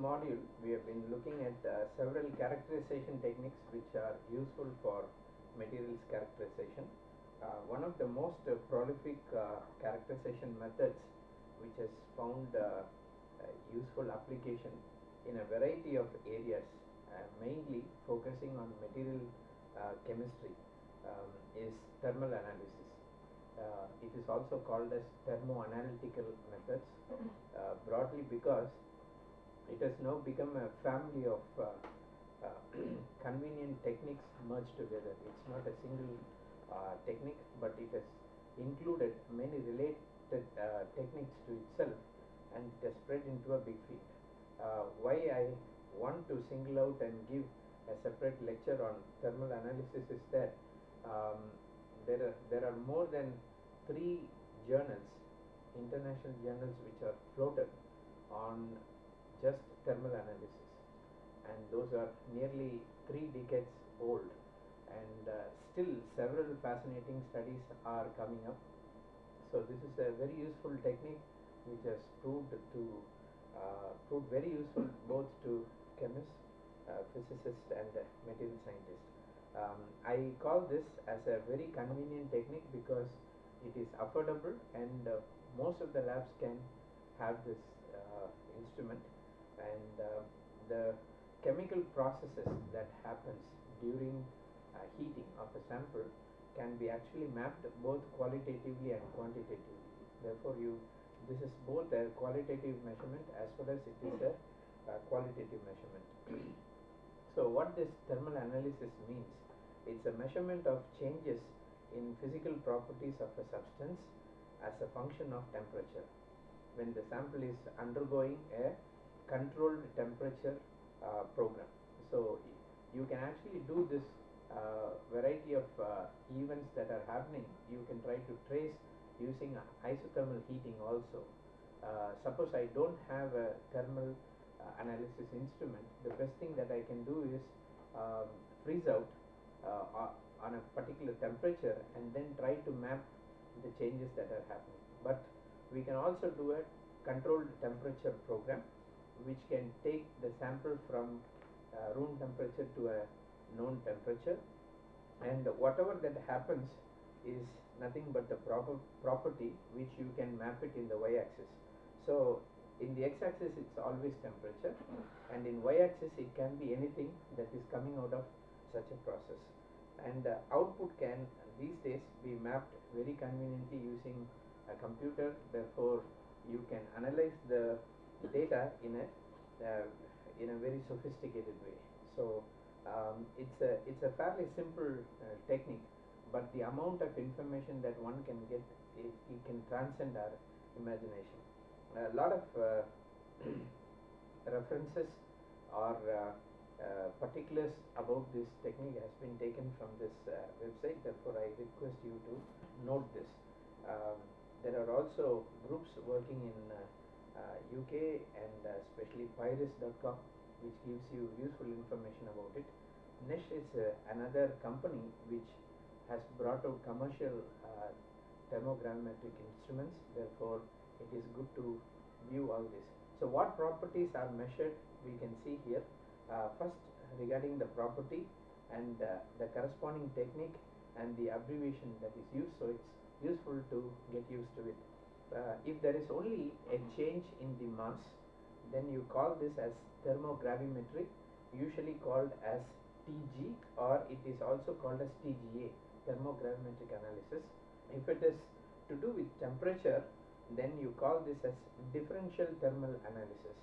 module, we have been looking at uh, several characterization techniques which are useful for materials characterization. Uh, one of the most uh, prolific uh, characterization methods which has found uh, useful application in a variety of areas, uh, mainly focusing on material chemistry, um, is thermal analysis. It is also called as thermoanalytical methods, broadly because it has now become a family of uh, uh, convenient techniques merged together. It's not a single uh, technique, but it has included many related techniques to itself and it has spread into a big field. Why I want to single out and give a separate lecture on thermal analysis is that um, there are there are more than three journals, international journals, which are floated on just thermal analysis, and those are nearly three decades old, and uh, still several fascinating studies are coming up. So this is a very useful technique which has proved to uh, proved very useful both to chemists, uh, physicists, and material scientists. Um, I call this as a very convenient technique because it is affordable and uh, most of the labs can have this uh, instrument and uh, the chemical processes that happens during uh, heating of a sample can be actually mapped both qualitatively and quantitatively. Therefore, you this is both a qualitative measurement as well as it is a uh, qualitative measurement. so, what this thermal analysis means? It's a measurement of changes in physical properties of a substance as a function of temperature. When the sample is undergoing a controlled temperature uh, program. So, you can actually do this uh, variety of uh, events that are happening. You can try to trace using isothermal heating also. Uh, suppose I don't have a thermal uh, analysis instrument, the best thing that I can do is um, freeze out on a particular temperature and then try to map the changes that are happening. But we can also do a controlled temperature program which can take the sample from uh, room temperature to a known temperature. And whatever that happens is nothing but the proper property which you can map it in the y-axis. So in the x-axis it's always temperature. And in y-axis it can be anything that is coming out of such a process. And uh, output can these days be mapped very conveniently using a computer. Therefore you can analyze the data in a uh, in a very sophisticated way. So um, it's a it's a fairly simple uh, technique but the amount of information that one can get it, it can transcend our imagination. A lot of uh, references or uh, uh, particulars about this technique has been taken from this uh, website. Therefore I request you to note this. Um, there are also groups working in UK uh, and especially pyris.com which gives you useful information about it. Netzsch is another company which has brought out commercial uh, thermogravimetric instruments. Therefore it is good to view all this. So what properties are measured we can see here. Uh, first regarding the property and uh, the corresponding technique and the abbreviation that is used. So it's useful to get used to it uh, if there is only a change in the mass then you call this as thermogravimetry usually called as TG or it is also called as TGA thermogravimetric analysis. If it is to do with temperature then you call this as differential thermal analysis.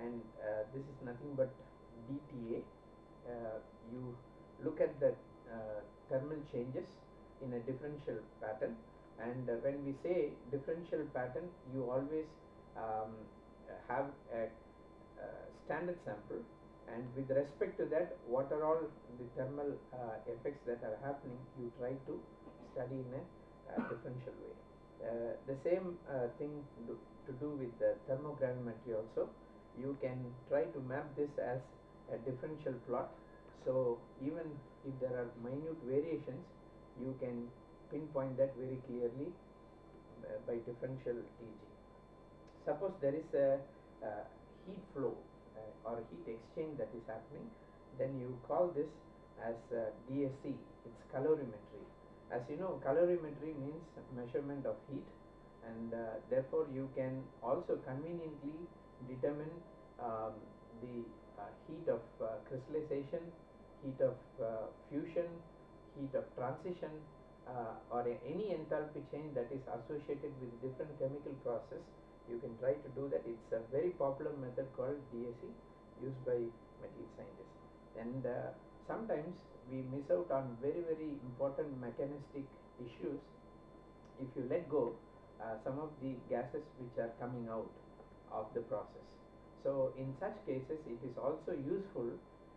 And uh, this is nothing but DTA uh, you look at the uh, thermal changes in a differential pattern and uh, when we say differential pattern you always um, have a standard sample. And with respect to that what are all the thermal uh, effects that are happening you try to study in a uh, differential way. Uh, the same thing do, to do with the thermogravimetry also. You can try to map this as a differential plot. So even if there are minute variations you can pinpoint that very clearly by differential TG suppose there is a, a heat flow uh, or heat exchange that is happening, then you call this as uh, DSC. It's calorimetry. As you know, calorimetry means measurement of heat, and uh, therefore you can also conveniently determine um, the uh, heat of uh, crystallization, heat of uh, fusion, heat of transition, uh, or any enthalpy change that is associated with different chemical process. You can try to do that. It's a very popular method called DSC used by material scientists. And uh, sometimes we miss out on very very important mechanistic issues if you let go uh, some of the gases which are coming out of the process. So in such cases it is also useful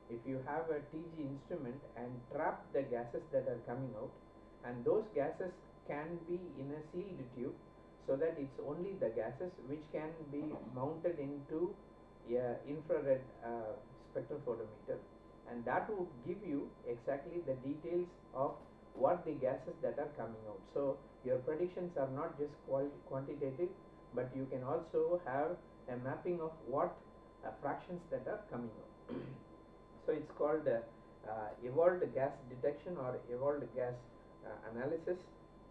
if you have a TG instrument and trap the gases that are coming out and those gases can be in a sealed tube so that it's only the gases which can be mounted into a infrared uh, spectrophotometer and that would give you exactly the details of what the gases that are coming out. So your predictions are not just quantitative, but you can also have a mapping of what uh, fractions that are coming out. so it's called uh, uh, evolved gas detection or evolved gas analysis.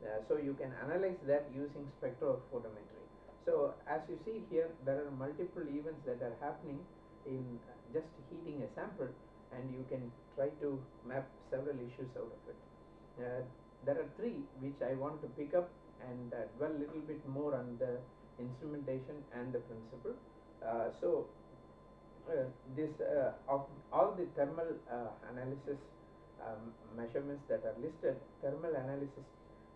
Uh, so you can analyze that using spectrophotometry. So as you see here, there are multiple events that are happening in uh, just heating a sample and you can try to map several issues out of it. Uh, there are three which I want to pick up and uh, dwell a little bit more on the instrumentation and the principle. Uh, so uh, this uh, of all the thermal uh, analysis um, measurements that are listed, thermal analysis,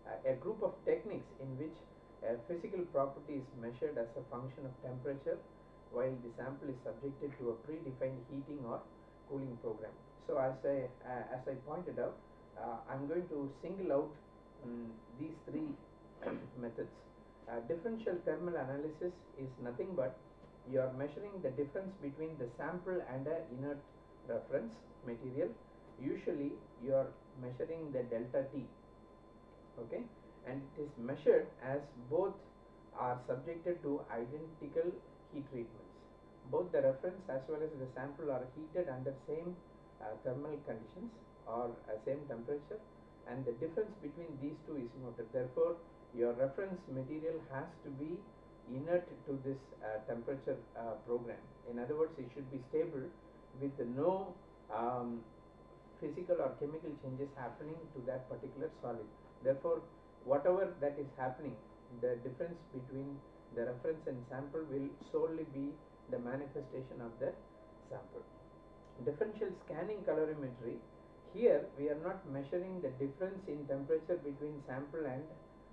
uh, a group of techniques in which a physical property is measured as a function of temperature while the sample is subjected to a predefined heating or cooling program. So as I uh, as I pointed out, uh, I'm going to single out um, these three methods. Uh, differential thermal analysis is nothing but you are measuring the difference between the sample and a inert reference material. Usually you are measuring the delta T. Okay, and it is measured as both are subjected to identical heat treatments. Both the reference as well as the sample are heated under same uh, thermal conditions or uh, same temperature and the difference between these two is noted. Therefore, your reference material has to be inert to this uh, temperature uh, program. In other words, it should be stable with no um, physical or chemical changes happening to that particular solid. Therefore, whatever that is happening, the difference between the reference and sample will solely be the manifestation of the sample. Differential scanning calorimetry, here we are not measuring the difference in temperature between sample and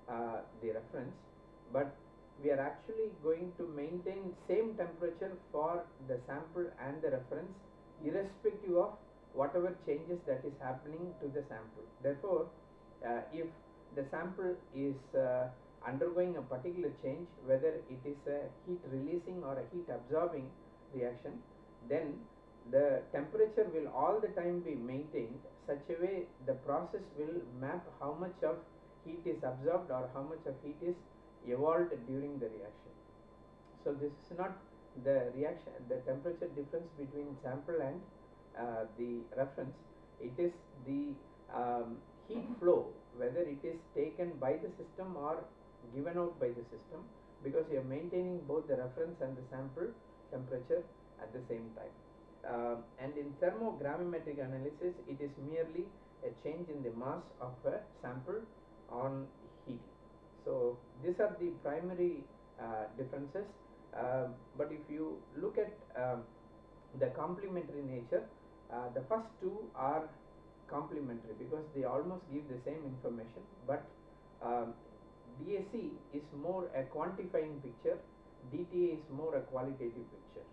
uh, the reference, but we are actually going to maintain same temperature for the sample and the reference irrespective of whatever changes that is happening to the sample. Therefore, uh, if the sample is uh, undergoing a particular change, whether it is a heat releasing or a heat absorbing reaction, then the temperature will all the time be maintained such a way the process will map how much of heat is absorbed or how much of heat is evolved during the reaction. So this is not the reaction, the temperature difference between sample and the reference. It is the um, heat flow, whether it is taken by the system or given out by the system, because you are maintaining both the reference and the sample temperature at the same time. Um, and in thermogravimetric analysis, it is merely a change in the mass of a sample on heating. So these are the primary uh, differences. Um, but if you look at um, the complementary nature, uh, the first two are complementary because they almost give the same information. But um, DSC is more a quantifying picture, DTA is more a qualitative picture.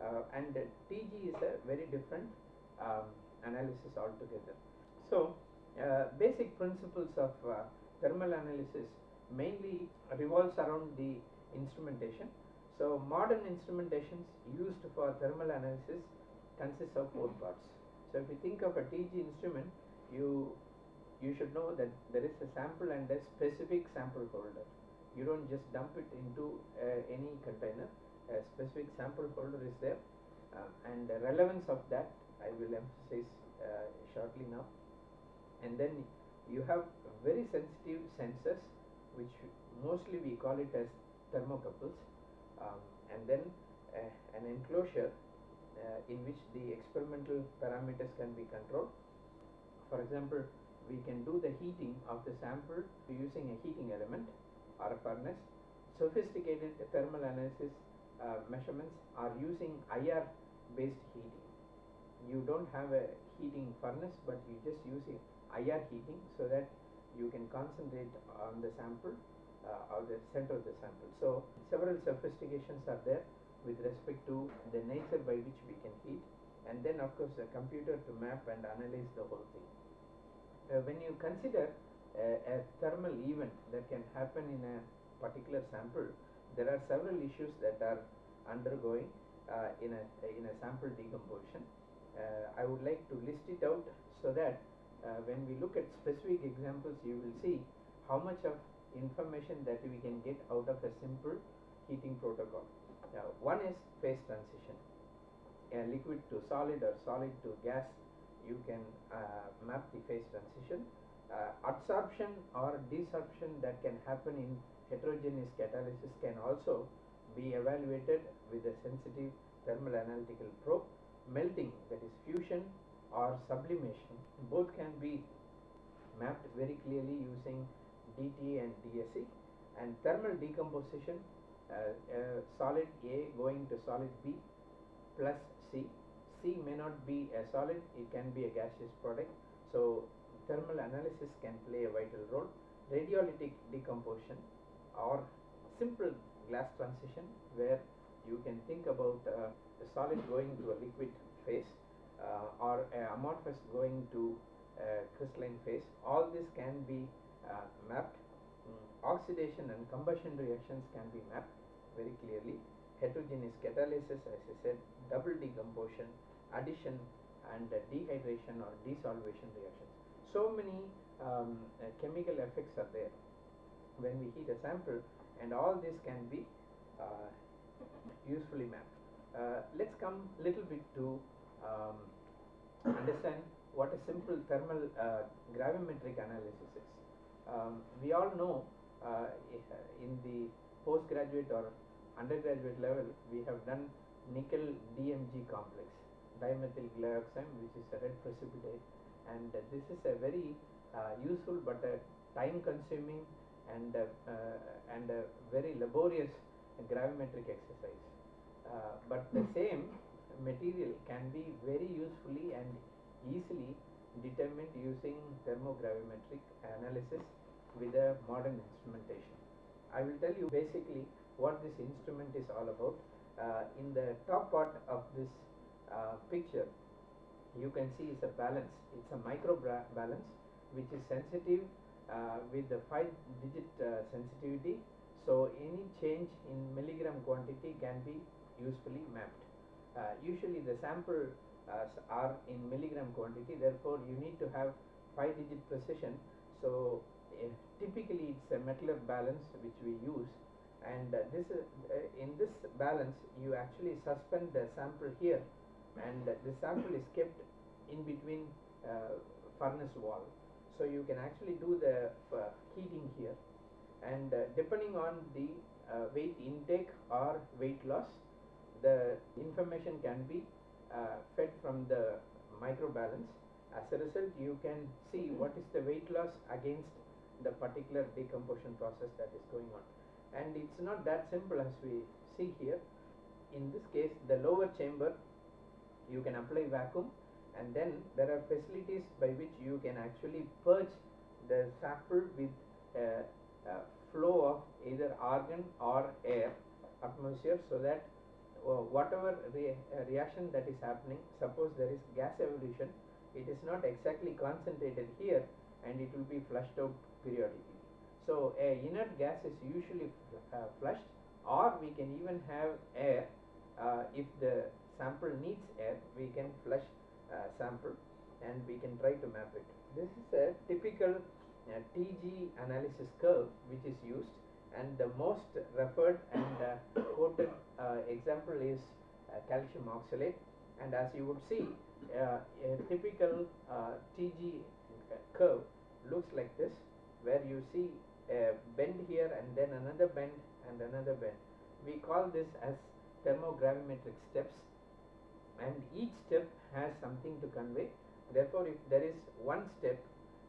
Uh, and TG is a very different um, analysis altogether. So, uh, basic principles of uh, thermal analysis mainly revolves around the instrumentation. So, modern instrumentations used for thermal analysis consists of four parts. So, if you think of a TG instrument, you you should know that there is a sample and a specific sample holder. You don't just dump it into uh, any container. A specific sample holder is there, Um, and the relevance of that I will emphasize uh, shortly now. And then you have very sensitive sensors which mostly we call it as thermocouples um, and then uh, an enclosure uh, in which the experimental parameters can be controlled. For example, we can do the heating of the sample using a heating element or a furnace. Sophisticated thermal analysis uh, measurements are using IR based heating. You don't have a heating furnace but you just use IR heating so that you can concentrate on the sample uh, or the center of the sample. So several sophistications are there with respect to the nature by which we can heat and then of course a computer to map and analyze the whole thing. Uh, when you consider uh, a thermal event that can happen in a particular sample, there are several issues that are undergoing uh, in a in a sample decomposition. Uh, I would like to list it out so that uh, when we look at specific examples, you will see how much of information that we can get out of a simple heating protocol. One is phase transition, a liquid to solid or solid to gas. You can uh, map the phase transition. Uh, adsorption or desorption that can happen in heterogeneous catalysis can also be evaluated with a sensitive thermal analytical probe. Melting, that is fusion or sublimation, both can be mapped very clearly using DT and DSC. And thermal decomposition, uh, uh, solid A going to solid B plus C. C may not be a solid, it can be a gaseous product. So thermal analysis can play a vital role. Radiolytic decomposition or simple glass transition where you can think about uh, a solid going to a liquid phase uh, or amorphous going to a crystalline phase. All this can be uh, mapped. Mm. Oxidation and combustion reactions can be mapped very clearly. Heterogeneous catalysis, as I said, double decomposition, addition and uh, dehydration or desolvation reactions. So many um, uh, chemical effects are there when we heat a sample and all this can be uh, usefully mapped. Uh, let's come little bit to um, understand what a simple thermal uh, gravimetric analysis is. Um, we all know uh, in the postgraduate or undergraduate level we have done nickel DMG complex dimethyl glyoxime which is a red precipitate. And uh, this is a very uh, useful but a time consuming and uh, uh, and a very laborious gravimetric exercise. Uh, but the same material can be very usefully and easily determined using thermogravimetric analysis with a modern instrumentation. I will tell you basically what this instrument is all about. Uh, in the top part of this uh, picture, you can see is a balance. It's a micro balance which is sensitive uh, with the 5 digit uh, sensitivity. So any change in milligram quantity can be usefully mapped. Uh, usually the sample are in milligram quantity therefore you need to have 5 digit precision. So uh, typically it's a Mettler balance which we use and uh, this is uh, in this balance you actually suspend the sample here and the sample is kept in between furnace wall so you can actually do the heating here and depending on the weight intake or weight loss the information can be uh, fed from the microbalance. As a result, you can see what is the weight loss against the particular decomposition process that is going on. And it's not that simple as we see here. In this case, the lower chamber, you can apply vacuum and then there are facilities by which you can actually purge the sample with a, a flow of either argon or air atmosphere so that uh, whatever re uh, reaction that is happening, suppose there is gas evolution, it is not exactly concentrated here and it will be flushed out periodically. So a inert gas is usually uh, flushed or we can even have air uh, if the sample needs air we can flush uh, sample and we can try to map it. This is a typical uh, TG analysis curve which is used and the most referred and uh, quoted uh, example is calcium oxalate and as you would see a typical TG curve looks like this where you see a bend here and then another bend and another bend. We call this as thermogravimetric steps and each step has something to convey. Therefore, if there is one step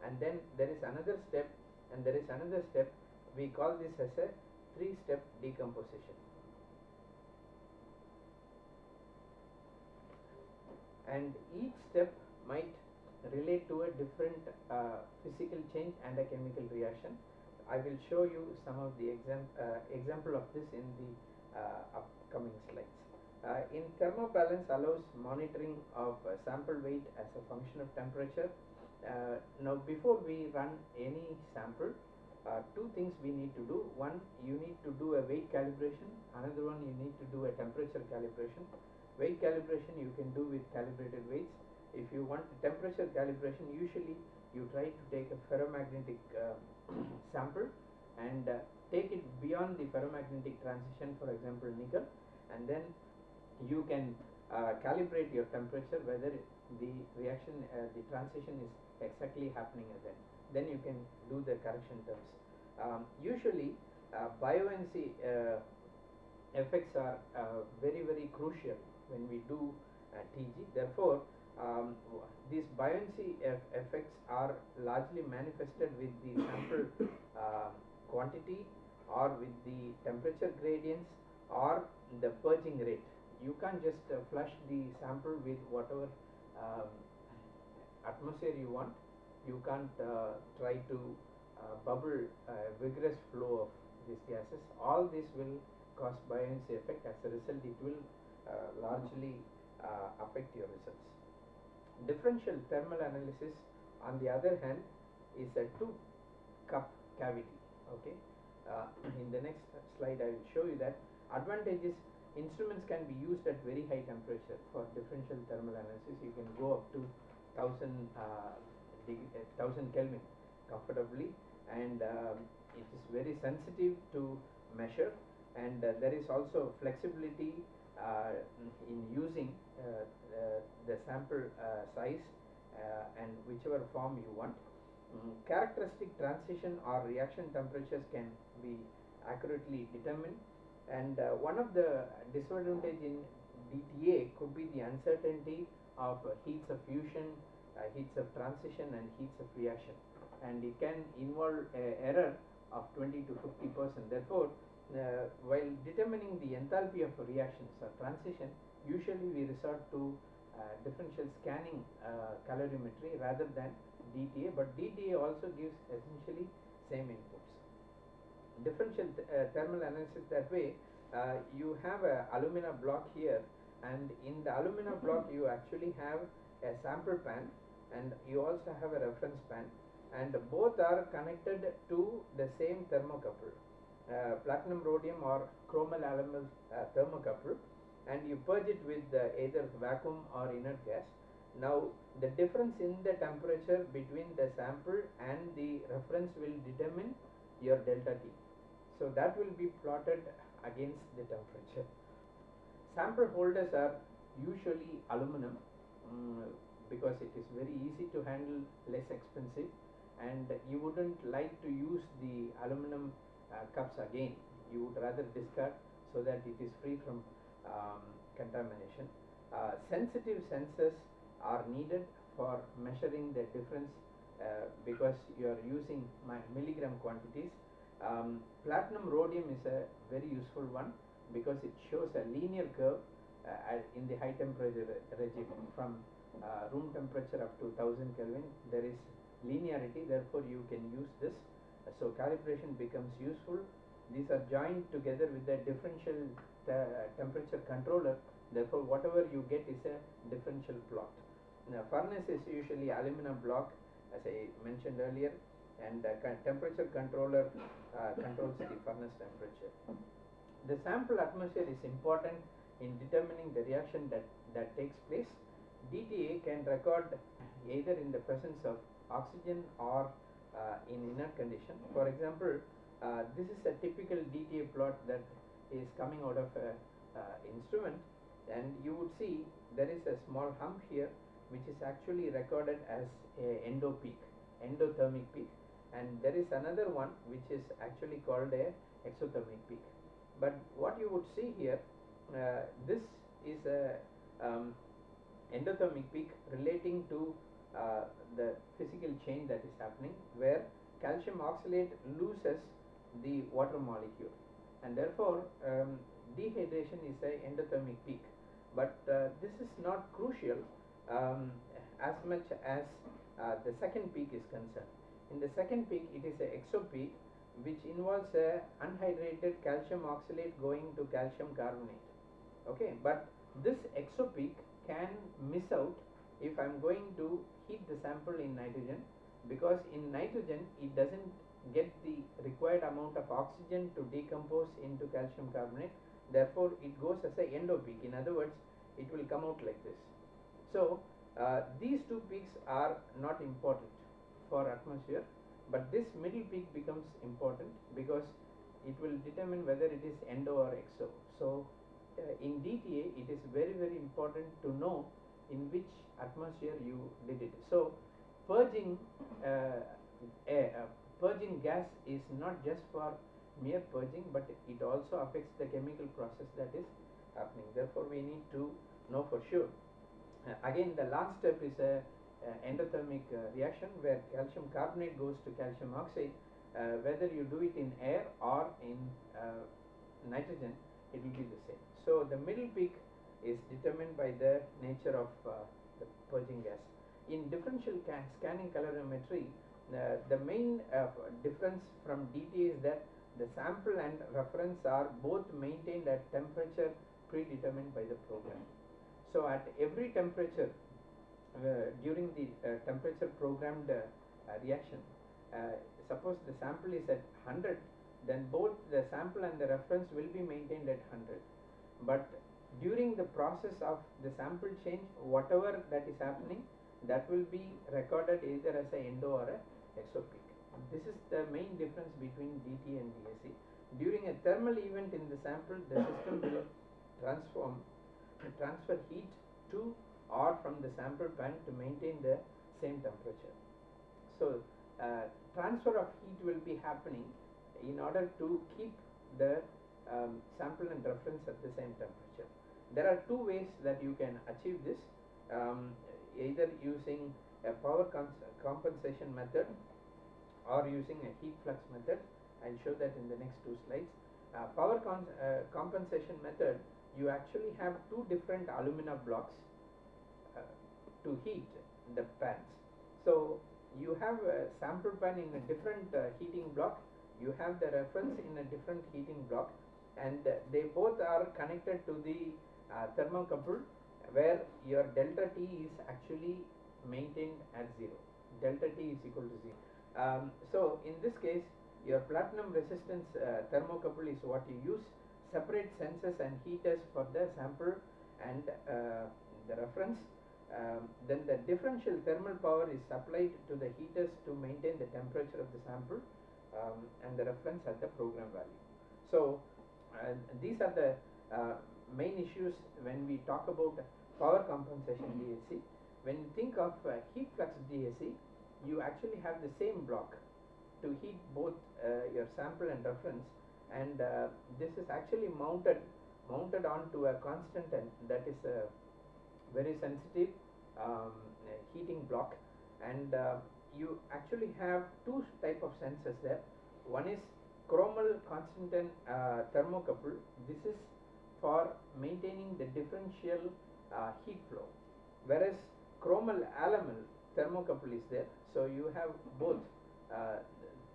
and then there is another step and there is another step, we call this as a three step decomposition. And each step might relate to a different uh, physical change and a chemical reaction. I will show you some of the exam uh, example of this in the uh, upcoming slides. Uh, in thermobalance allows monitoring of uh, sample weight as a function of temperature. Uh, now before we run any sample, uh, two things we need to do. One, you need to do a weight calibration. Another one, you need to do a temperature calibration. Weight calibration you can do with calibrated weights. If you want temperature calibration, usually you try to take a ferromagnetic uh, sample and uh, take it beyond the ferromagnetic transition, for example, nickel, and then you can uh, calibrate your temperature whether the reaction, uh, the transition is exactly happening at that. Then you can do the correction terms. Um, usually, uh, buoyancy uh, effects are uh, very very crucial when we do uh, TG. Therefore, um, these buoyancy eff effects are largely manifested with the sample uh, quantity or with the temperature gradients or the purging rate. You can't just uh, flush the sample with whatever um, atmosphere you want. You can't uh, try to uh, bubble a vigorous flow of these gases. All this will cause buoyancy effect. As a result, it will uh, largely uh, affect your results. Differential thermal analysis, on the other hand, is a two cup cavity. Okay. Uh, in the next slide, I will show you that advantages instruments can be used at very high temperature for differential thermal analysis. You can go up to 1000 uh, uh, 1000 Kelvin comfortably, and um, it is very sensitive to measure. And uh, there is also flexibility uh, in using uh, uh, the sample size and whichever form you want. Mm, characteristic transition or reaction temperatures can be accurately determined and uh, one of the disadvantage in DTA could be the uncertainty of uh, heats of fusion, uh, heats of transition and heats of reaction and it can involve error of 20 to 50 percent. Therefore, while determining the enthalpy of reactions or transition, usually we resort to differential scanning calorimetry rather than DTA, but DTA also gives essentially same inputs. Differential th uh, thermal analysis that way, uh, you have a alumina block here and in the alumina block you actually have a sample pan and you also have a reference pan and both are connected to the same thermocouple, uh, platinum rhodium or chromel aluminum uh, thermocouple and you purge it with uh, either vacuum or inert gas now the difference in the temperature between the sample and the reference will determine your delta T. So that will be plotted against the temperature. Sample holders are usually aluminum um, because it is very easy to handle, less expensive and you wouldn't like to use the aluminum uh, cups again. You would rather discard so that it is free from um, contamination. Uh, sensitive sensors are needed for measuring the difference uh, because you are using milligram quantities. Um, platinum rhodium is a very useful one because it shows a linear curve uh, in the high temperature regime from uh, room temperature up to 1000 Kelvin there is linearity therefore you can use this so calibration becomes useful these are joined together with the differential temperature controller therefore whatever you get is a differential plot now, furnace is usually aluminum block as I mentioned earlier and the temperature controller uh, controls the furnace temperature. The sample atmosphere is important in determining the reaction that, that takes place. DTA can record either in the presence of oxygen or uh, in inert condition. For example, uh, this is a typical DTA plot that is coming out of an instrument. And you would see there is a small hump here which is actually recorded as a endo peak endothermic peak. And there is another one which is actually called a exothermic peak. But what you would see here uh, this is a um, endothermic peak relating to uh, the physical change that is happening where calcium oxalate loses the water molecule. And therefore um, dehydration is a endothermic peak. But uh, this is not crucial um, as much as uh, the second peak is concerned. In the second peak it is a exopeak which involves a unhydrated calcium oxalate going to calcium carbonate. Okay but this exopeak can miss out if I'm going to heat the sample in nitrogen because in nitrogen it doesn't get the required amount of oxygen to decompose into calcium carbonate. Therefore it goes as a endopeak in other words it will come out like this. So uh, these two peaks are not important for atmosphere but this middle peak becomes important because it will determine whether it is endo or exo. So uh, in DTA it is very very important to know in which atmosphere you did it. So purging uh, air, uh, purging gas is not just for mere purging but it also affects the chemical process that is happening. Therefore we need to know for sure. Uh, again the last step is a uh, endothermic uh, reaction where calcium carbonate goes to calcium oxide. Uh, whether you do it in air or in uh, nitrogen it will be the same. So the middle peak is determined by the nature of uh, the purging gas. In differential scanning calorimetry the main difference from DT is that the sample and reference are both maintained at temperature predetermined by the program. So at every temperature uh, during the uh, temperature programmed uh, reaction suppose the sample is at 100 then both the sample and the reference will be maintained at 100 but during the process of the sample change whatever that is happening that will be recorded either as a endo or a exopeak this is the main difference between DT and DSC during a thermal event in the sample the system will transform transfer heat to or from the sample pan to maintain the same temperature. So uh, transfer of heat will be happening in order to keep the um, sample and reference at the same temperature. There are two ways that you can achieve this um, either using a power compensation method or using a heat flux method. I'll show that in the next two slides. Uh, power uh, compensation method you actually have two different alumina blocks uh, to heat the pans. So you have a sample pan in a different uh, heating block, you have the reference in a different heating block and uh, they both are connected to the uh, thermocouple where your delta T is actually maintained at 0. Delta T is equal to 0. Um, so in this case your platinum resistance uh, thermocouple is what you use separate sensors and heaters for the sample and uh, the reference. Um, then the differential thermal power is supplied to the heaters to maintain the temperature of the sample um, and the reference at the program value. So uh, these are the uh, main issues when we talk about power compensation DSC. When you think of uh, heat flux DSC, you actually have the same block to heat both uh, your sample and reference. And uh, this is actually mounted mounted onto a constant and that is a very sensitive um, heating block. And uh, you actually have two type of sensors there. One is chromel constantan uh, thermocouple. This is for maintaining the differential uh, heat flow whereas chromel aluminum thermocouple is there so you have both uh,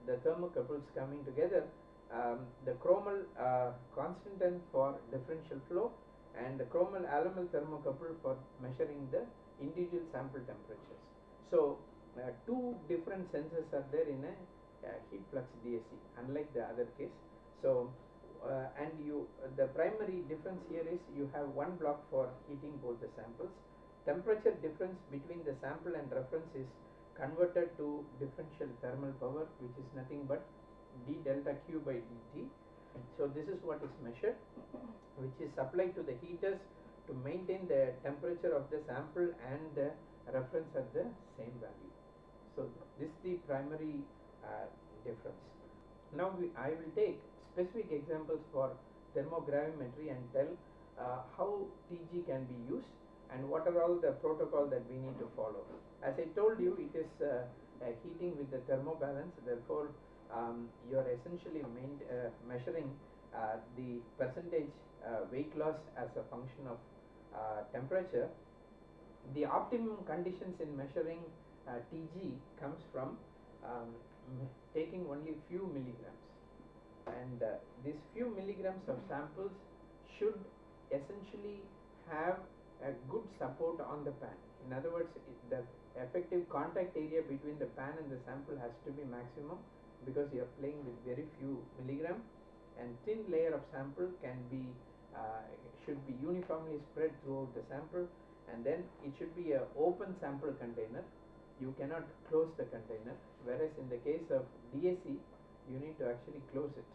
the thermocouples coming together um, the chromel uh, constantan for differential flow and the chromel aluminum thermocouple for measuring the individual sample temperatures. So uh, two different sensors are there in a uh, heat flux DSC unlike the other case. So and you the primary difference here is you have one block for heating both the samples. Temperature difference between the sample and reference is converted to differential thermal power which is nothing but d delta q by dt so this is what is measured which is supplied to the heaters to maintain the temperature of the sample and the reference at the same value. So this is the primary uh, difference. Now we, I will take specific examples for thermogravimetry and tell uh, how TG can be used and what are all the protocol that we need to follow. As I told you, it is uh, heating with the thermobalance, therefore um, you are essentially uh, measuring uh, the percentage uh, weight loss as a function of temperature. The optimum conditions in measuring TG comes from um, taking only few milligrams and uh, these few milligrams of samples should essentially have a good support on the pan. In other words, the effective contact area between the pan and the sample has to be maximum because you are playing with very few milligram. And thin layer of sample can be uh, should be uniformly spread throughout the sample. And then it should be a open sample container. You cannot close the container. Whereas in the case of DSC you need to actually close it.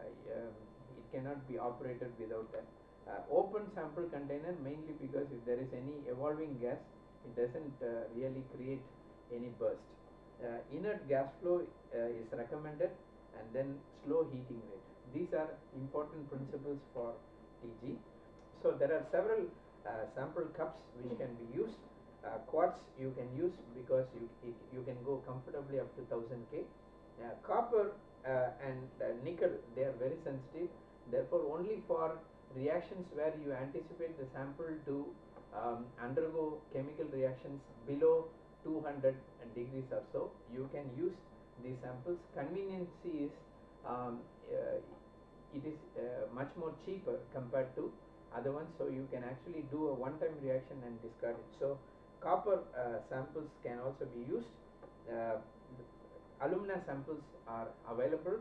Um, it cannot be operated without that. Uh, open sample container mainly because if there is any evolving gas it doesn't uh, really create any burst. Uh, inert gas flow is recommended and then slow heating rate. These are important principles for TG so there are several uh, sample cups which can be used. Uh, quartz you can use because you it, you can go comfortably up to 1000 K. uh, copper uh, and uh, nickel they are very sensitive. Therefore only for reactions where you anticipate the sample to um, undergo chemical reactions below 200 degrees or so you can use these samples. Conveniency is um, uh, it is uh, much more cheaper compared to other ones so you can actually do a one time reaction and discard it. So copper uh, samples can also be used uh, alumina samples are available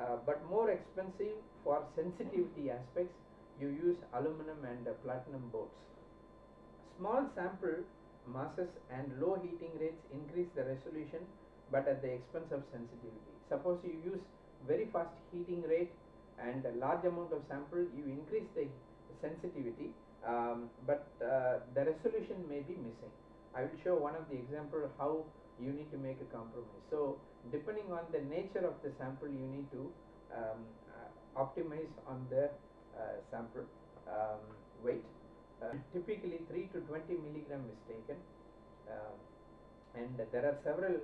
uh, but more expensive for sensitivity aspects you use aluminum and uh, platinum boards small sample masses and low heating rates increase the resolution but at the expense of sensitivity. Suppose you use very fast heating rate and a large amount of sample you increase the sensitivity um, but uh, the resolution may be missing. I will show one of the example how you need to make a compromise. So depending on the nature of the sample you need to um, uh, optimize on the uh, sample um, weight. Uh, typically 3 to 20 milligram is taken uh, and there are several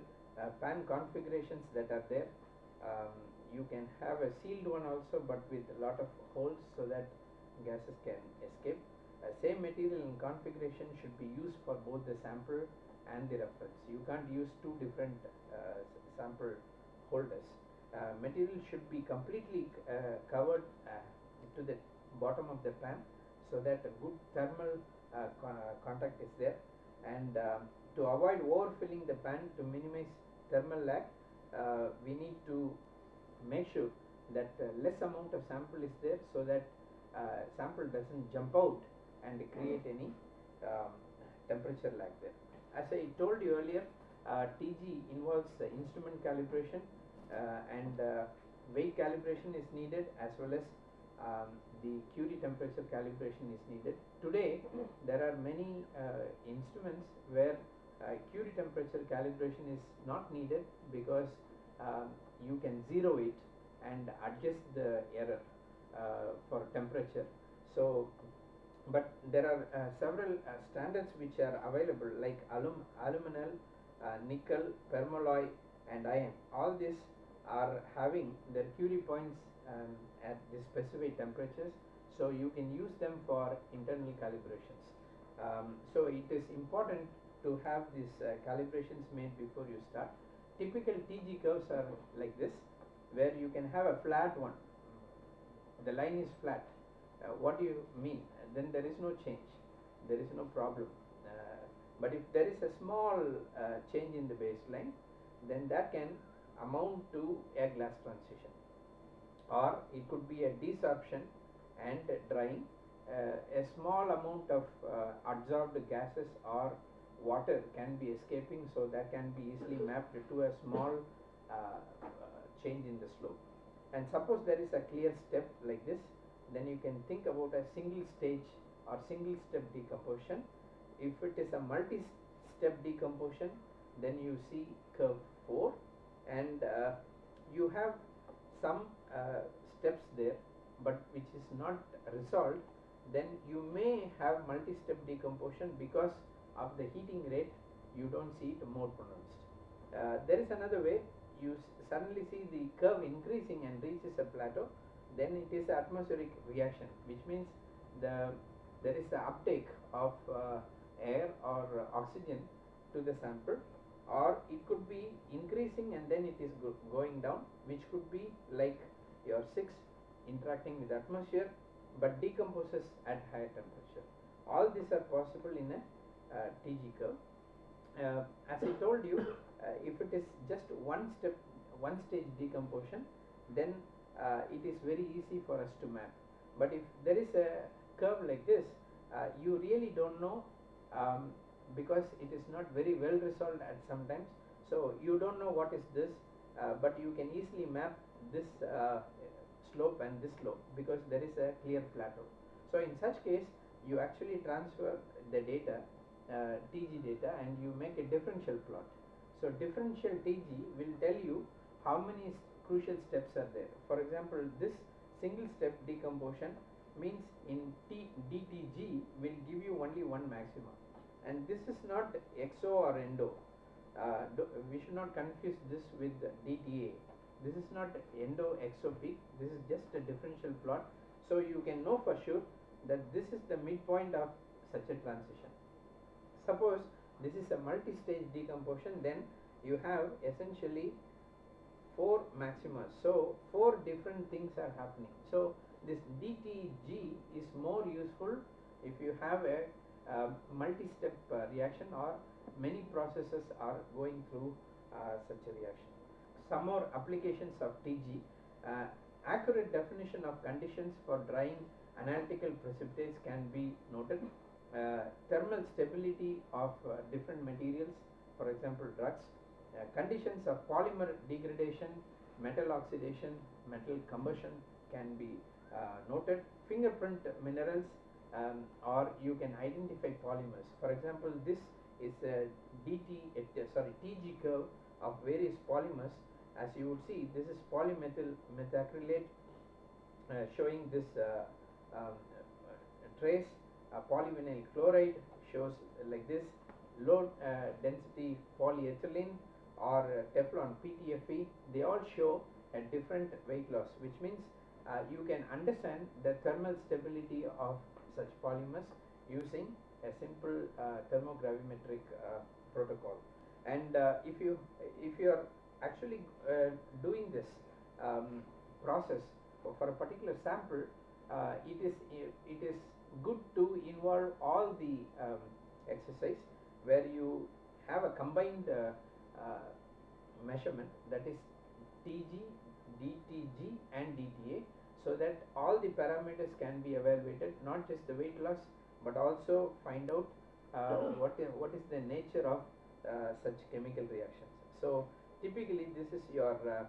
pan configurations that are there. Um, you can have a sealed one also but with a lot of holes so that gases can escape. Uh, same material and configuration should be used for both the sample and the reference. You can't use two different uh, sample holders. Uh, material should be completely uh, covered uh, to the bottom of the pan so that a good thermal uh, con contact is there. And um, to avoid overfilling the pan to minimize thermal lag we need to make sure that uh, less amount of sample is there so that uh, sample doesn't jump out and create any um, temperature lag there. As I told you earlier, uh, TG involves the instrument calibration and weight calibration is needed as well as um, the Curie temperature calibration is needed. Today there are many uh, instruments where uh, Curie temperature calibration is not needed because um, you can zero it and adjust the error uh, for temperature so but there are uh, several uh, standards which are available like alum alumel uh, nickel permalloy and iron. All these are having their Curie points um, at the specific temperatures so you can use them for internal calibrations. Um, so it is important to have these uh, calibrations made before you start. Typical TG curves are like this where you can have a flat one. The line is flat. Uh, what do you mean? Then there is no change. There is no problem but if there is a small uh, change in the baseline then that can amount to a glass transition or it could be a desorption and drying uh, a small amount of uh, absorbed gases or water can be escaping so that can be easily mapped to a small uh, change in the slope and suppose there is a clear step like this then you can think about a single stage or single step decomposition. If it is a multi-step decomposition, then you see curve 4 and uh, you have some uh, steps there but which is not resolved then you may have multi-step decomposition because of the heating rate you don't see it more pronounced. Uh, there is another way you suddenly see the curve increasing and reaches a plateau then it is atmospheric reaction which means the there is a uptake of uh, air or oxygen to the sample or it could be increasing and then it is go going down which could be like your 6 interacting with atmosphere but decomposes at higher temperature. All these are possible in a uh, TG curve. Uh, as I told you, uh, if it is just one step, one stage decomposition, then uh, it is very easy for us to map. But if there is a curve like this, uh, you really don't know um, because it is not very well resolved at sometimes. So you don't know what is this, uh, but you can easily map this slope and this slope because there is a clear plateau. So in such case you actually transfer the data uh, TG data and you make a differential plot. So differential TG will tell you how many crucial steps are there. For example this single step decomposition means in T, DTG will give you only one maxima and this is not exo or endo. Uh, we should not confuse this with DTA this is not endo exo peak this is just a differential plot. So you can know for sure that this is the midpoint of such a transition. Suppose this is a multi-stage decomposition then you have essentially four maxima. So four different things are happening. So this DTG is more useful if you have a uh, multi-step uh, reaction or many processes are going through uh, such a reaction some more applications of TG. Uh, accurate definition of conditions for drying analytical precipitates can be noted. Uh, thermal stability of different materials, for example drugs. Conditions of polymer degradation, metal oxidation, metal combustion can be noted. Fingerprint minerals um, or you can identify polymers. For example, this is a DT, sorry, TG curve of various polymers. As you would see this is polymethyl methacrylate uh, showing this uh, um, trace. Uh, polyvinyl chloride shows like this low uh, density polyethylene or uh, Teflon PTFE they all show a different weight loss which means uh, you can understand the thermal stability of such polymers using a simple thermogravimetric protocol. And if you if you are actually uh, doing this um, process for a particular sample, uh, it is it is good to involve all the um, exercise where you have a combined uh, uh measurement that is TG, DTG and DTA so that all the parameters can be evaluated not just the weight loss but also find out uh, what is what is the nature of uh, such chemical reactions. So typically this is your uh,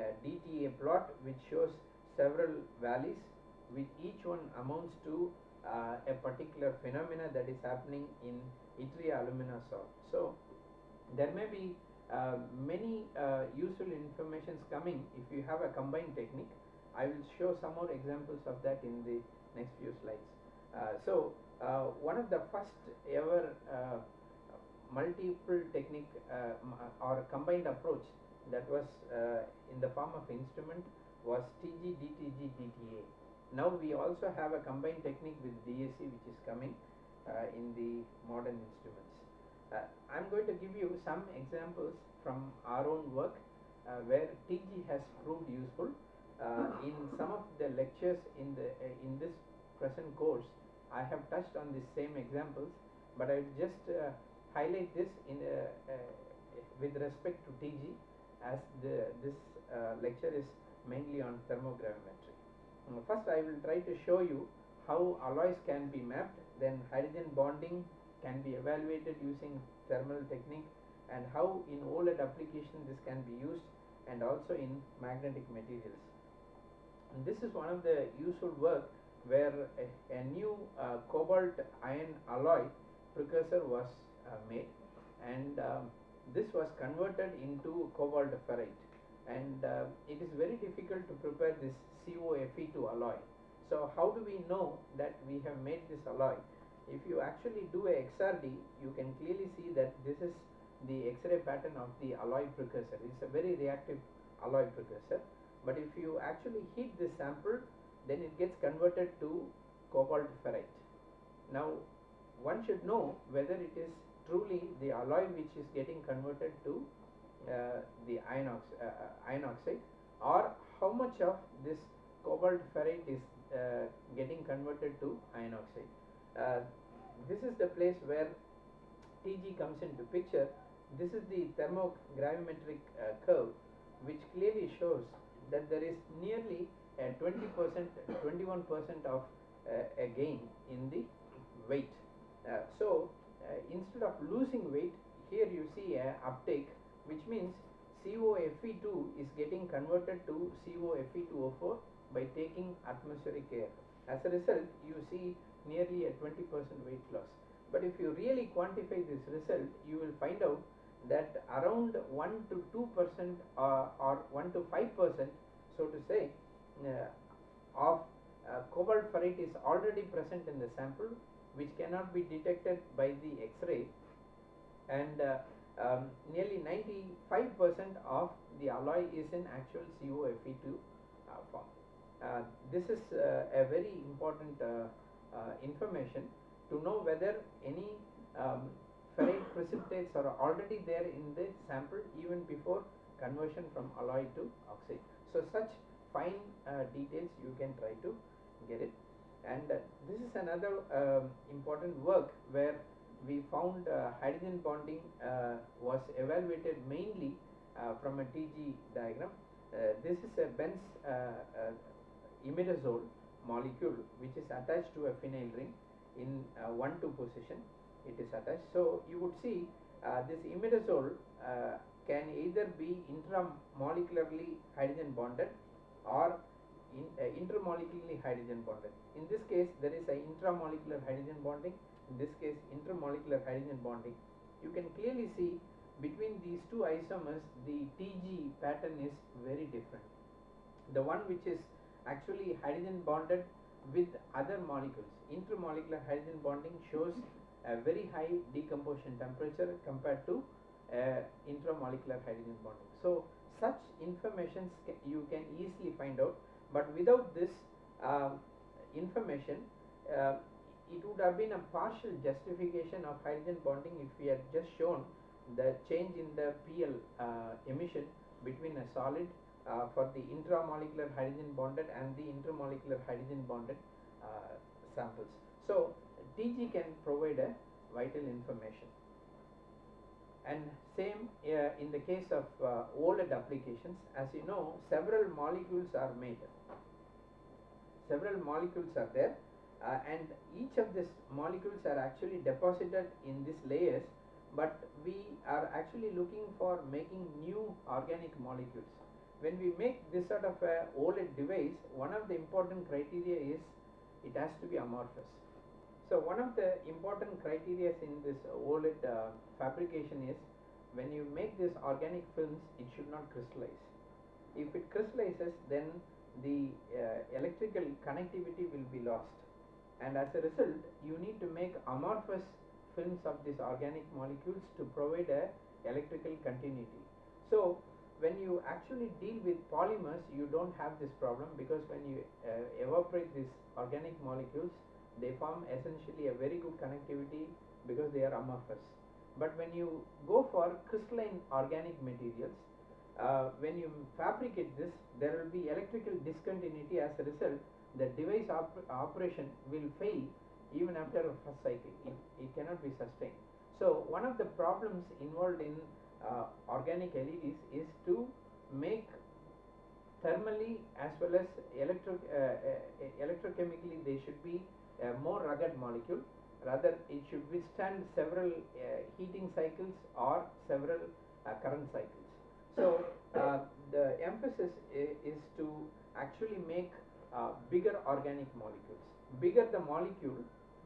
uh, DTA plot which shows several valleys which each one amounts to uh, a particular phenomena that is happening in yttria alumina salt. So there may be uh, many uh, useful informations coming if you have a combined technique. I will show some more examples of that in the next few slides. Uh, so one of the first ever multiple technique uh, or combined approach that was uh, in the form of instrument was TG, DTG, DTA. Now we also have a combined technique with DSC which is coming uh, in the modern instruments. Uh, I'm going to give you some examples from our own work uh, where TG has proved useful. Uh, in some of the lectures in the in this present course, I have touched on the same examples, but I just highlight this in uh, with respect to TG as the, this uh, lecture is mainly on thermogravimetry. first I will try to show you how alloys can be mapped then hydrogen bonding can be evaluated using thermal technique and how in OLED application this can be used and also in magnetic materials. And this is one of the useful work where a, a new uh, cobalt iron alloy precursor was uh, made and um, this was converted into cobalt ferrite and uh, it is very difficult to prepare this COFE2 alloy. So how do we know that we have made this alloy? If you actually do a XRD, you can clearly see that this is the X-ray pattern of the alloy precursor. It's a very reactive alloy precursor. But if you actually heat this sample, then it gets converted to cobalt ferrite. Now, one should know whether it is truly the alloy which is getting converted to uh, the iron, ox uh, uh, iron oxide or how much of this cobalt ferrite is uh, getting converted to iron oxide. Uh, this is the place where TG comes into picture. This is the thermogravimetric uh, curve which clearly shows that there is nearly a 20 percent, 21 percent of uh, a gain in the weight. Uh, so uh, instead of losing weight, here you see a uptake which means COFE2 is getting converted to COFE2O4 by taking atmospheric air. As a result, you see nearly a 20% weight loss. But if you really quantify this result, you will find out that around 1 to 2 percent uh, or 1 to 5 percent, so to say, uh, of uh, cobalt ferrite is already present in the sample, which cannot be detected by the X-ray, and uh, um, nearly 95 percent of the alloy is in actual COFE2 uh, form. Uh, this is a very important information to know whether any um, ferrite precipitates are already there in the sample even before conversion from alloy to oxide. So such fine uh, details you can try to get it and uh, this is another um, important work where we found uh, hydrogen bonding uh, was evaluated mainly uh, from a TG diagram. Uh, this is a Benz imidazole molecule which is attached to a phenyl ring in 1-2 position it is attached. So you would see this imidazole can either be intramolecularly hydrogen bonded or in, uh, intermolecularly hydrogen bonded. In this case, there is a intramolecular hydrogen bonding. In this case, intermolecular hydrogen bonding. You can clearly see between these two isomers, the TG pattern is very different. The one which is actually hydrogen bonded with other molecules. Intermolecular hydrogen bonding shows a very high decomposition temperature compared to uh, intramolecular hydrogen bonding. So such information you can easily find out but without this uh, information uh, it would have been a partial justification of hydrogen bonding if we had just shown the change in the PL uh, emission between a solid uh, for the intramolecular hydrogen bonded and the intermolecular hydrogen bonded uh, samples. So TG can provide a vital information. And same uh, in the case of uh, OLED applications as you know several molecules are made. Several molecules are there uh, and each of these molecules are actually deposited in these layers but we are actually looking for making new organic molecules. When we make this sort of a OLED device one of the important criteria is it has to be amorphous so one of the important criteria in this OLED uh, fabrication is when you make this organic films it should not crystallize. If it crystallizes then the uh, electrical connectivity will be lost. And as a result you need to make amorphous films of these organic molecules to provide a electrical continuity. So when you actually deal with polymers you don't have this problem because when you uh, evaporate these organic molecules they form essentially a very good connectivity because they are amorphous. But when you go for crystalline organic materials uh, when you fabricate this there will be electrical discontinuity as a result. The device op operation will fail even after a first cycle. It, it cannot be sustained. So one of the problems involved in uh, organic LEDs is to make thermally as well as electro uh, uh, electrochemically they should be a more rugged molecule rather it should withstand several uh, heating cycles or several uh, current cycles so uh, the emphasis is to actually make uh, bigger organic molecules. Bigger the molecule,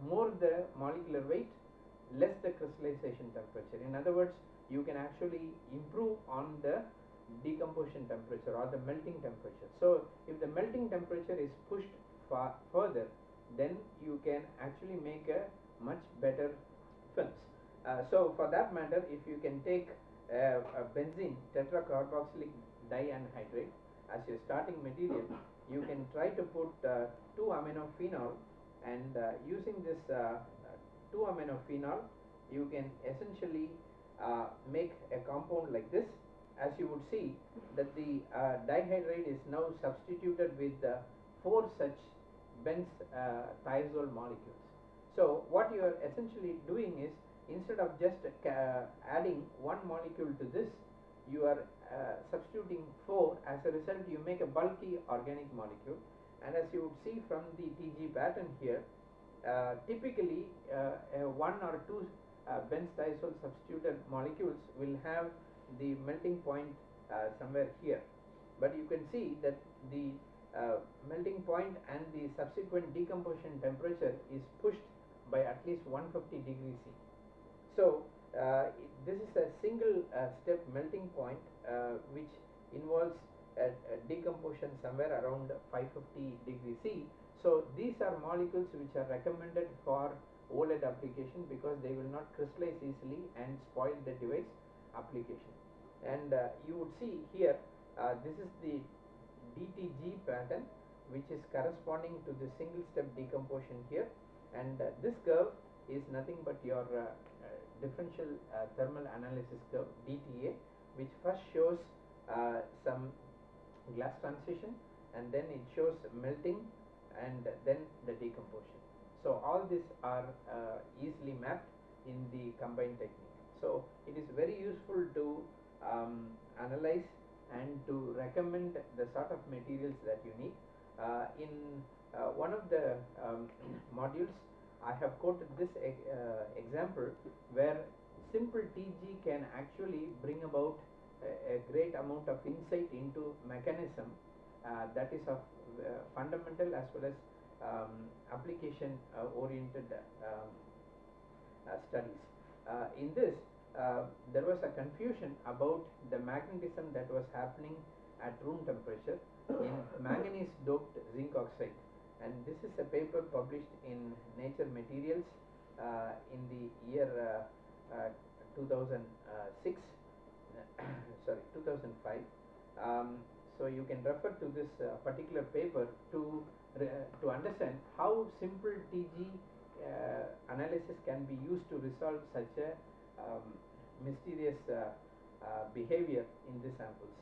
more the molecular weight, less the crystallization temperature. In other words, you can actually improve on the decomposition temperature or the melting temperature. So, if the melting temperature is pushed far further, then you can actually make a much better films. Uh, so, for that matter, if you can take uh, a benzene tetracarboxylic dianhydride as your starting material, you can try to put uh, 2 aminophenol and uh, using this uh, 2 aminophenol, you can essentially uh, make a compound like this as you would see that the dihydrate is now substituted with uh, four such benz uh, thiazole molecules. So what you are essentially doing is instead of just uh, adding one molecule to this you are uh, substituting four. As a result you make a bulky organic molecule. And as you would see from the TG pattern here uh, typically uh, one or two uh, benz thiazole substituted molecules will have the melting point uh, somewhere here. But you can see that the melting point and the subsequent decomposition temperature is pushed by at least 150 degrees C. So, uh, this is a single uh, step melting point uh, which involves a, a, decomposition somewhere around 550 degrees C. So, these are molecules which are recommended for OLED application because they will not crystallize easily and spoil the device application. And uh, you would see here uh, this is the DTG pattern which is corresponding to the single step decomposition here and uh, this curve is nothing but your uh, uh, differential uh, thermal analysis curve DTA which first shows uh, some glass transition and then it shows melting and then the decomposition. So all these are easily mapped in the combined technique. So it is very useful to um, analyze and to recommend the sort of materials that you need. Uh, in uh, one of the um, modules, I have quoted this e uh, example where simple TG can actually bring about a, a great amount of insight into mechanism uh, that is of uh, fundamental as well as um, application uh, oriented um, studies. in this, uh, there was a confusion about the magnetism that was happening at room temperature in manganese doped zinc oxide. And this is a paper published in Nature Materials uh, in the year uh, 2006 sorry 2005 um, so you can refer to this uh, particular paper to to understand how simple TG uh, analysis can be used to resolve such a um, mysterious uh, uh, behavior in the samples.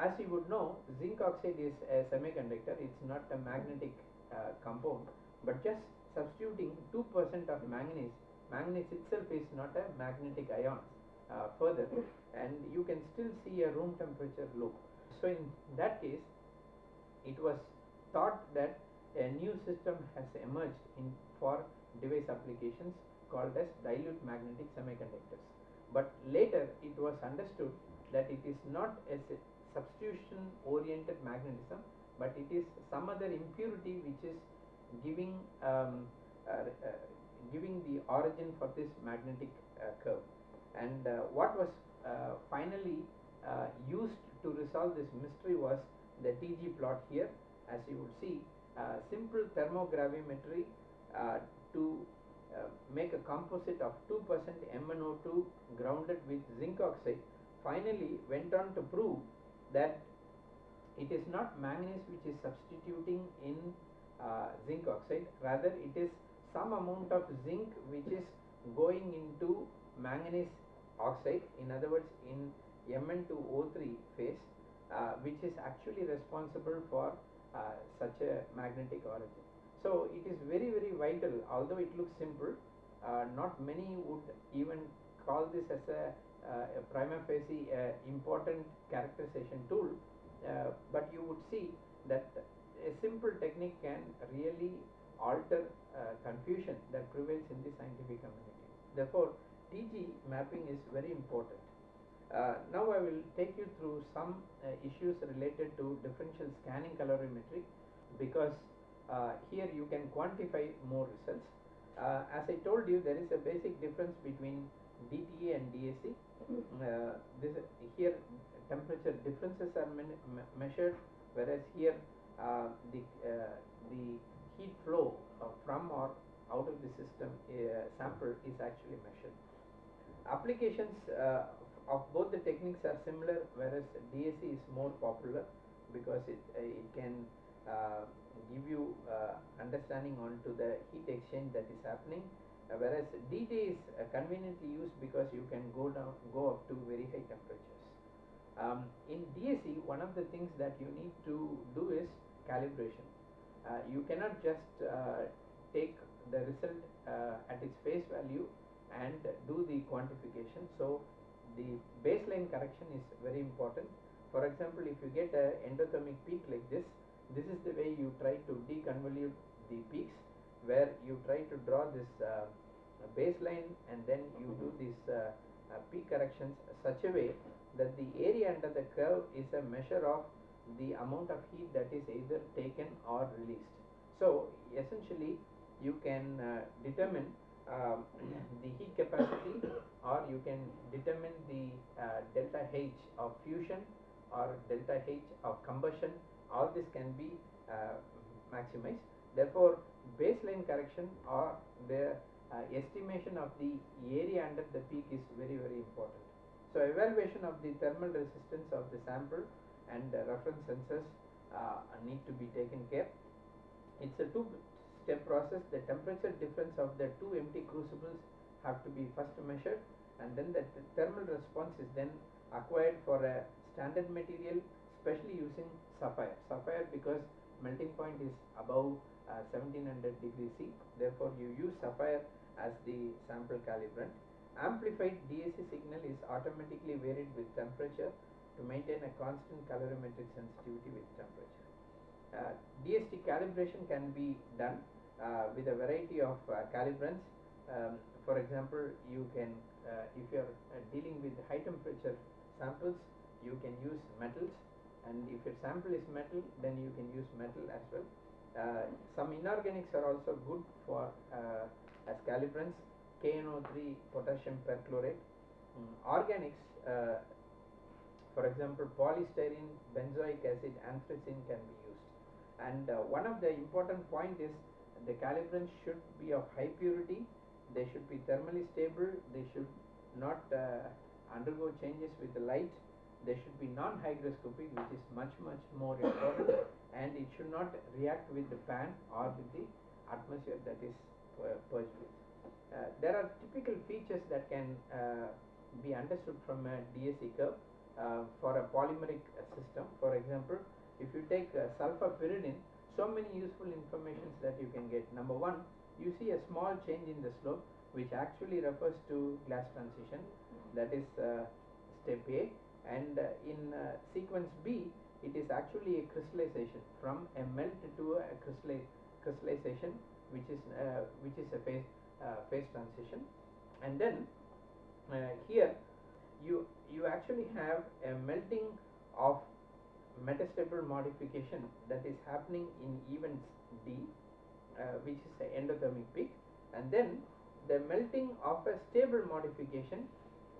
As you would know, zinc oxide is a semiconductor, it's not a magnetic uh, compound, but just substituting 2% of manganese, manganese itself is not a magnetic ion further and you can still see a room temperature loop. So in that case, it was thought that a new system has emerged in for device applications called as dilute magnetic semiconductors. But later it was understood that it is not a substitution oriented magnetism, but it is some other impurity which is giving um, uh, uh, giving the origin for this magnetic uh, curve. And uh, what was uh, finally uh, used to resolve this mystery was the TG plot here, as you would see, simple thermogravimetry to make a composite of 2% MnO2 grounded with zinc oxide finally went on to prove that it is not manganese which is substituting in uh, zinc oxide rather it is some amount of zinc which is going into manganese oxide in other words in Mn2O3 phase uh, which is actually responsible for uh, such a magnetic origin. So it is very very vital although it looks simple uh, not many would even call this as a, uh, a prima facie uh, important characterization tool uh, but you would see that a simple technique can really alter uh, confusion that prevails in the scientific community. Therefore TG mapping is very important. Uh, now I will take you through some issues related to differential scanning calorimetry because uh, here you can quantify more results. Uh, as I told you, there is a basic difference between DTA and DSC. Uh, this here temperature differences are me measured, whereas here uh, the uh, the heat flow uh, from or out of the system uh, sample is actually measured. Applications uh, of both the techniques are similar, whereas DSC is more popular because it uh, it can uh, give you uh, understanding onto the heat exchange that is happening, uh, whereas DTA is uh, conveniently used because you can go down go up to very high temperatures. Um, in DSC, one of the things that you need to do is calibration. Uh, you cannot just uh, take the result uh, at its face value and do the quantification. So the baseline correction is very important. For example, if you get a endothermic peak like this, this is the way you try to deconvolute the peaks where you try to draw this uh, baseline and then you do these uh, uh, peak corrections such a way that the area under the curve is a measure of the amount of heat that is either taken or released. So essentially you can uh, determine um, the heat capacity or you can determine the uh, delta H of fusion or delta H of combustion all this can be uh, maximized. Therefore baseline correction or the uh, estimation of the area under the peak is very very important. So evaluation of the thermal resistance of the sample and uh, reference sensors uh, need to be taken care. It's a two step process. The temperature difference of the two empty crucibles have to be first measured and then the thermal response is then acquired for a standard material especially using sapphire. Sapphire because melting point is above uh, 1700 degrees C. Therefore you use sapphire as the sample calibrant. Amplified DSC signal is automatically varied with temperature to maintain a constant calorimetric sensitivity with temperature. Uh, DSC calibration can be done uh, with a variety of uh, calibrants. Um, for example, you can, uh, if you are uh, dealing with high temperature samples, you can use metals and if your sample is metal, then you can use metal as well. Uh, some inorganics are also good for as calibrants, KNO3 potassium perchlorate. Mm, organics for example, polystyrene, benzoic acid, anthracene can be used and uh, one of the important point is the calibrants should be of high purity they should be thermally stable they should not uh, undergo changes with the light they should be non-hygroscopic which is much much more important and it should not react with the fan or with the atmosphere that is uh, purged with. Uh, there are typical features that can uh, be understood from a DSC curve uh, for a polymeric system for example if you take uh, sulfapyridine, so many useful informations that you can get. Number one, you see a small change in the slope which actually refers to glass transition that is uh, step A and uh, in uh, sequence B it is actually a crystallization from a melt to a crystallization which is uh, which is a phase phase transition. And then here you you actually have a melting of metastable modification that is happening in events D uh, which is the endothermic peak. And then the melting of a stable modification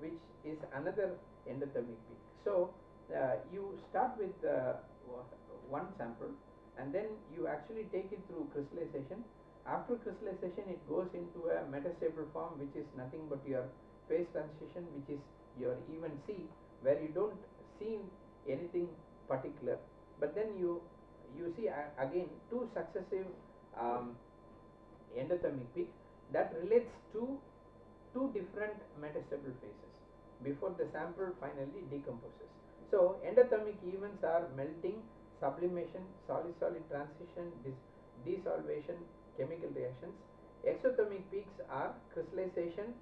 which is another endothermic peak. So uh, you start with uh, one sample and then you actually take it through crystallization. After crystallization it goes into a metastable form which is nothing but your phase transition which is your even C where you don't see anything particular but then you you see uh, again two successive um, endothermic peak that relates to two different metastable phases before the sample finally decomposes. So endothermic events are melting, sublimation, solid-solid transition, desolvation, chemical reactions. Exothermic peaks are crystallization,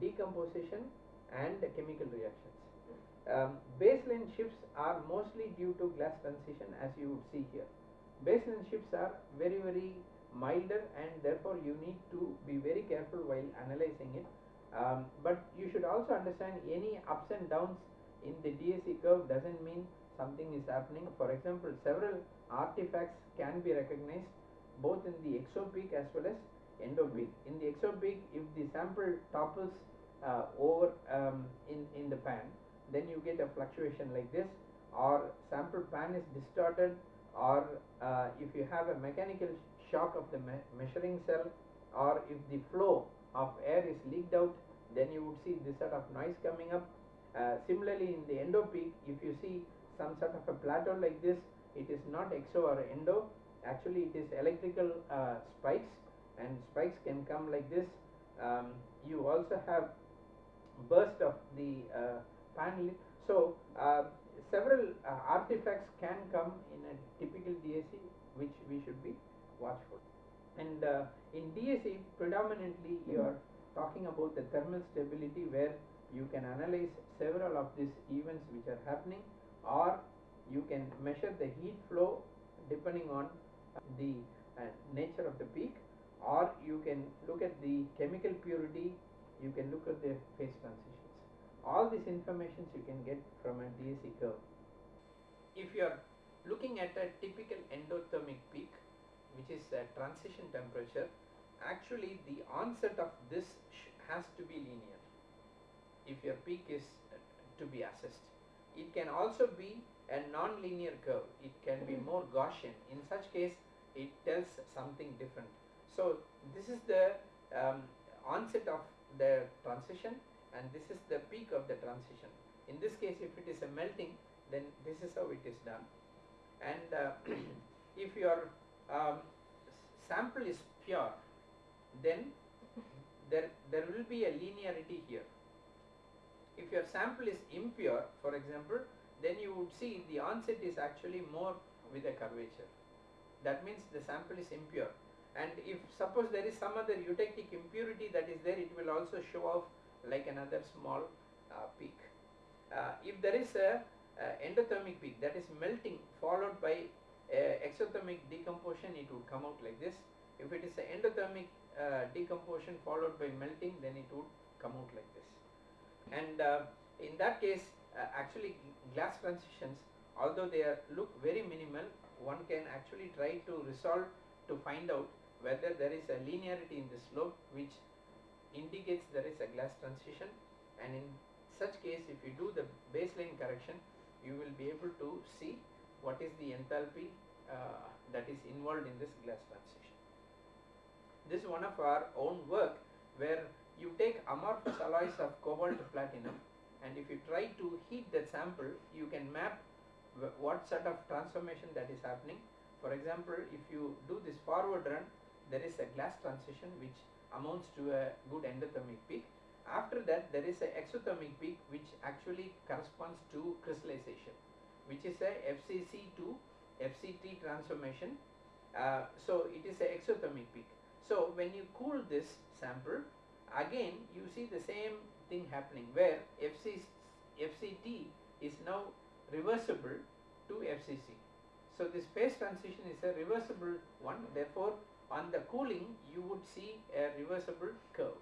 decomposition and chemical reactions. Um, baseline shifts are mostly due to glass transition as you would see here. Baseline shifts are very very milder and therefore you need to be very careful while analyzing it. Um, but you should also understand any ups and downs in the DSC curve doesn't mean something is happening. For example, several artifacts can be recognized both in the exopeak as well as endopeak. In the exopeak, if the sample topples uh, over um, in, in the pan, then you get a fluctuation like this or sample pan is distorted or uh, if you have a mechanical shock of the me measuring cell or if the flow of air is leaked out then you would see this sort of noise coming up. Uh, similarly in the endopeak if you see some sort of a plateau like this it is not exo or endo actually it is electrical uh, spikes and spikes can come like this. Um, you also have burst of the uh, panel. So uh, several uh, artifacts can come in a typical DSC which we should be watchful. And uh, in DSC predominantly you are talking about the thermal stability where you can analyze several of these events which are happening or you can measure the heat flow depending on the uh, nature of the peak or you can look at the chemical purity you can look at the phase transitions. All these informations you can get from a DSC curve. If you are looking at a typical endothermic peak which is a transition temperature actually the onset of this has to be linear. If your peak is uh, to be assessed. It can also be a non-linear curve. It can be more Gaussian. In such case it tells something different. So this is the um, onset of the transition and this is the peak of the transition. In this case if it is a melting then this is how it is done. And uh, if your um, sample is pure then there there will be a linearity here. If your sample is impure for example then you would see the onset is actually more with a curvature. That means the sample is impure. And if suppose there is some other eutectic impurity that is there it will also show off like another small uh, peak. Uh, if there is a uh, endothermic peak that is melting followed by exothermic decomposition it would come out like this. If it is endothermic uh, decomposition followed by melting then it would come out like this. And uh, in that case uh, actually glass transitions although they are look very minimal one can actually try to resolve to find out whether there is a linearity in the slope which indicates there is a glass transition. And in such case if you do the baseline correction you will be able to see what is the enthalpy uh, that is involved in this glass transition. This is one of our own work where you take amorphous alloys of cobalt platinum and if you try to heat that sample you can map what sort of transformation that is happening. For example, if you do this forward run there is a glass transition which amounts to a good endothermic peak. After that there is an exothermic peak which actually corresponds to crystallization which is a FCC to FCT transformation. Uh, so it is an exothermic peak. So when you cool this sample again you see the same thing happening where FC, FCT is now reversible to FCC. So this phase transition is a reversible one therefore on the cooling you would see a reversible curve.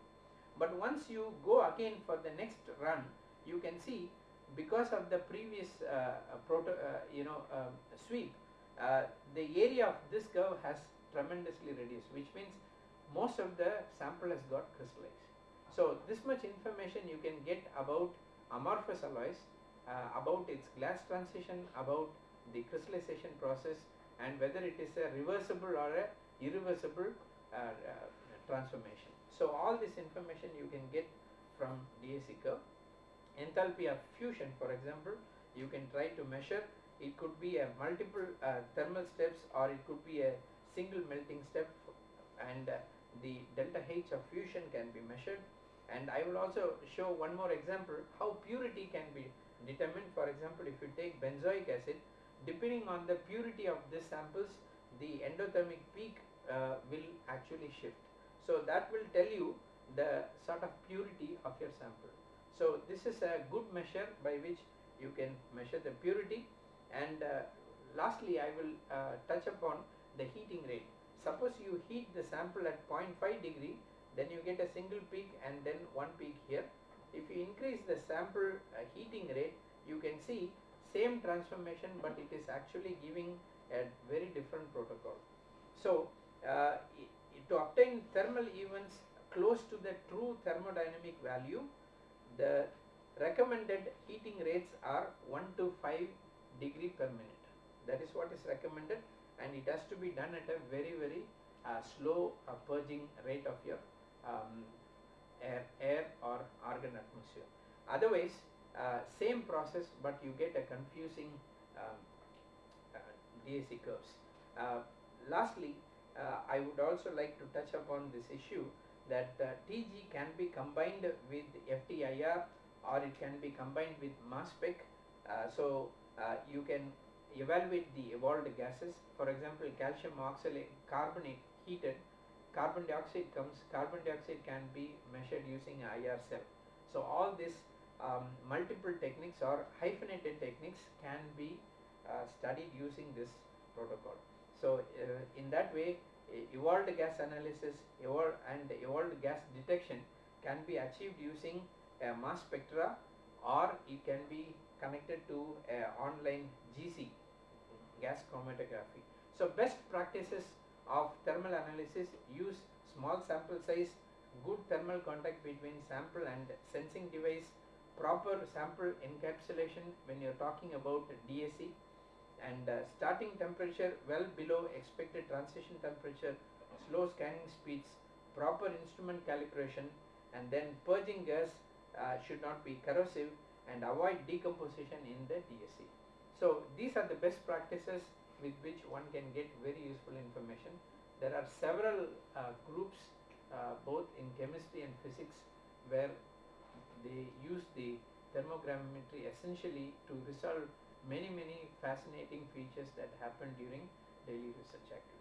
But once you go again for the next run you can see because of the previous uh, proto, uh, you know um, sweep uh, the area of this curve has tremendously reduced which means most of the sample has got crystallized. So this much information you can get about amorphous alloys, uh, about its glass transition, about the crystallization process and whether it is a reversible or a irreversible uh, uh, transformation. So all this information you can get from DSC curve. Enthalpy of fusion for example, you can try to measure. It could be a multiple uh, thermal steps or it could be a single melting step and uh, the delta H of fusion can be measured. And I will also show one more example how purity can be determined. For example if you take benzoic acid depending on the purity of these samples the endothermic peak uh, will actually shift. So that will tell you the sort of purity of your sample so this is a good measure by which you can measure the purity. And uh, lastly I will uh, touch upon the heating rate. Suppose you heat the sample at 0.5 degree then you get a single peak and then one peak here. If you increase the sample uh, heating rate you can see same transformation but it is actually giving a very different protocol. So uh, to obtain thermal events close to the true thermodynamic value, the recommended heating rates are 1 to 5 degree per minute. That is what is recommended and it has to be done at a very very uh, slow uh, purging rate of your um, air, air or argon atmosphere. Otherwise, uh, same process but you get a confusing um, uh, DSC curves. Uh, lastly, uh, I would also like to touch upon this issue that uh, TG can be combined with FTIR or it can be combined with mass spec. Uh, so uh, you can evaluate the evolved gases. For example, calcium oxalate carbonate heated, carbon dioxide comes, carbon dioxide can be measured using IR cell. So all these um, multiple techniques or hyphenated techniques can be uh, studied using this protocol. So uh, in that way, evolved gas analysis evol- and evolved gas detection can be achieved using a mass spectra or it can be connected to a online GC gas chromatography. So best practices of thermal analysis use small sample size, good thermal contact between sample and sensing device, proper sample encapsulation when you're talking about DSC and uh, starting temperature well below expected transition temperature, slow scanning speeds, proper instrument calibration and then purging gas uh, should not be corrosive and avoid decomposition in the DSC. So these are the best practices with which one can get very useful information. There are several uh, groups uh, both in chemistry and physics where they use the thermogrammetry essentially to resolve many many fascinating features that happen during daily research activities.